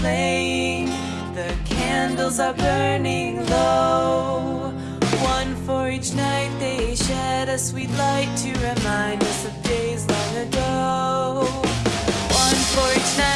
flame. The candles are burning low. One for each night they shed a sweet light To remind us of days long ago. One for each night